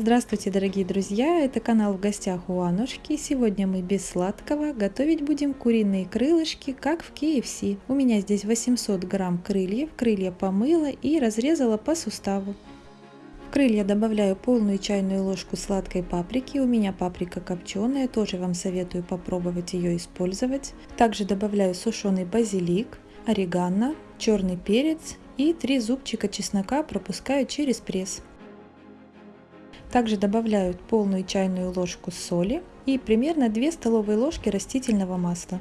Здравствуйте, дорогие друзья! Это канал в гостях у Анушки. Сегодня мы без сладкого готовить будем куриные крылышки, как в KFC. У меня здесь 800 грамм крыльев. Крылья помыла и разрезала по суставу. В крылья добавляю полную чайную ложку сладкой паприки. У меня паприка копченая, тоже вам советую попробовать ее использовать. Также добавляю сушеный базилик, орегано, черный перец и 3 зубчика чеснока пропускаю через пресс. Также добавляю полную чайную ложку соли и примерно 2 столовые ложки растительного масла.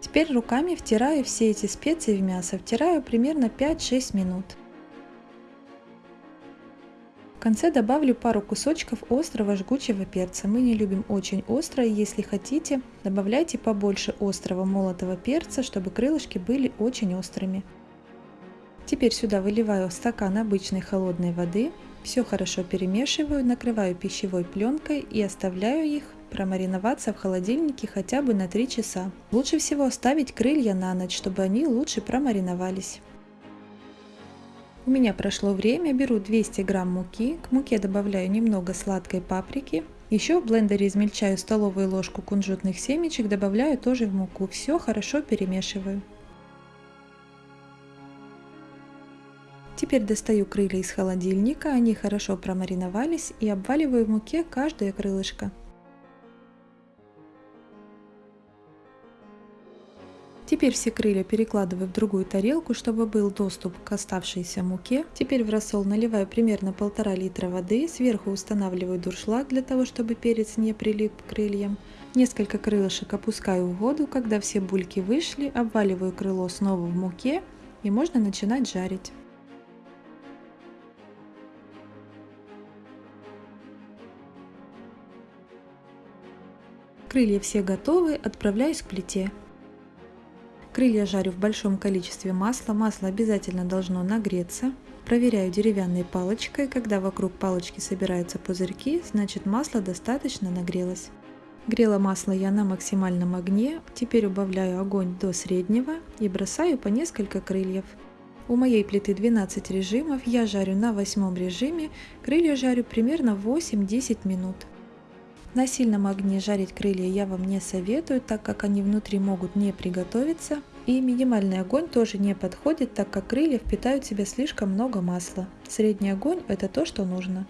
Теперь руками втираю все эти специи в мясо, втираю примерно 5-6 минут. В конце добавлю пару кусочков острого жгучего перца. Мы не любим очень острое, если хотите, добавляйте побольше острого молотого перца, чтобы крылышки были очень острыми. Теперь сюда выливаю стакан обычной холодной воды, все хорошо перемешиваю, накрываю пищевой пленкой и оставляю их промариноваться в холодильнике хотя бы на 3 часа. Лучше всего оставить крылья на ночь, чтобы они лучше промариновались. У меня прошло время, беру 200 грамм муки, к муке добавляю немного сладкой паприки. Еще в блендере измельчаю столовую ложку кунжутных семечек, добавляю тоже в муку. Все хорошо перемешиваю. Теперь достаю крылья из холодильника, они хорошо промариновались и обваливаю в муке каждое крылышко. Теперь все крылья перекладываю в другую тарелку, чтобы был доступ к оставшейся муке. Теперь в рассол наливаю примерно полтора литра воды, сверху устанавливаю дуршлаг для того, чтобы перец не прилип к крыльям. Несколько крылышек опускаю в воду, когда все бульки вышли, обваливаю крыло снова в муке и можно начинать жарить. Крылья все готовы, отправляюсь к плите. Крылья жарю в большом количестве масла, масло обязательно должно нагреться. Проверяю деревянной палочкой, когда вокруг палочки собираются пузырьки, значит масло достаточно нагрелось. Грела масло я на максимальном огне, теперь убавляю огонь до среднего и бросаю по несколько крыльев. У моей плиты 12 режимов, я жарю на восьмом режиме, крылья жарю примерно 8-10 минут. На сильном огне жарить крылья я вам не советую, так как они внутри могут не приготовиться. И минимальный огонь тоже не подходит, так как крылья впитают в себя слишком много масла. Средний огонь это то, что нужно.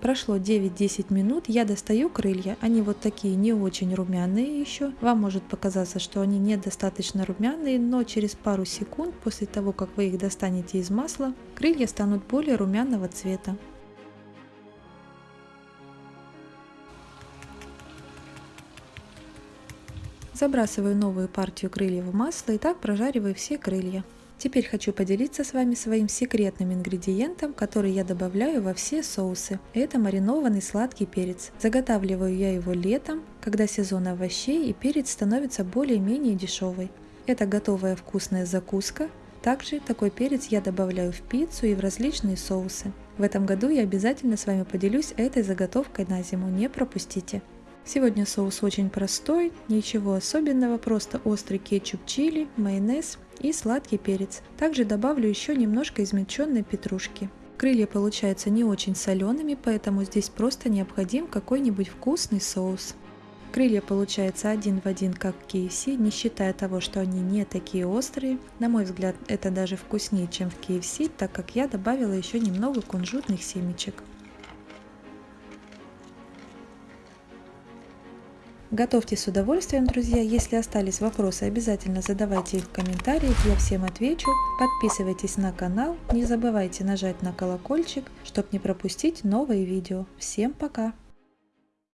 Прошло 9-10 минут, я достаю крылья, они вот такие не очень румяные еще. Вам может показаться, что они недостаточно румяные, но через пару секунд после того, как вы их достанете из масла, крылья станут более румяного цвета. Забрасываю новую партию крыльев в масло и так прожариваю все крылья. Теперь хочу поделиться с вами своим секретным ингредиентом, который я добавляю во все соусы. Это маринованный сладкий перец. Заготавливаю я его летом, когда сезон овощей и перец становится более-менее дешевый. Это готовая вкусная закуска. Также такой перец я добавляю в пиццу и в различные соусы. В этом году я обязательно с вами поделюсь этой заготовкой на зиму, не пропустите. Сегодня соус очень простой, ничего особенного, просто острый кетчуп чили, майонез и сладкий перец. Также добавлю еще немножко измельченной петрушки. Крылья получаются не очень солеными, поэтому здесь просто необходим какой-нибудь вкусный соус. Крылья получаются один в один, как KFC, не считая того, что они не такие острые. На мой взгляд, это даже вкуснее, чем в KFC, так как я добавила еще немного кунжутных семечек. Готовьте с удовольствием, друзья. Если остались вопросы, обязательно задавайте их в комментариях, я всем отвечу. Подписывайтесь на канал, не забывайте нажать на колокольчик, чтобы не пропустить новые видео. Всем пока!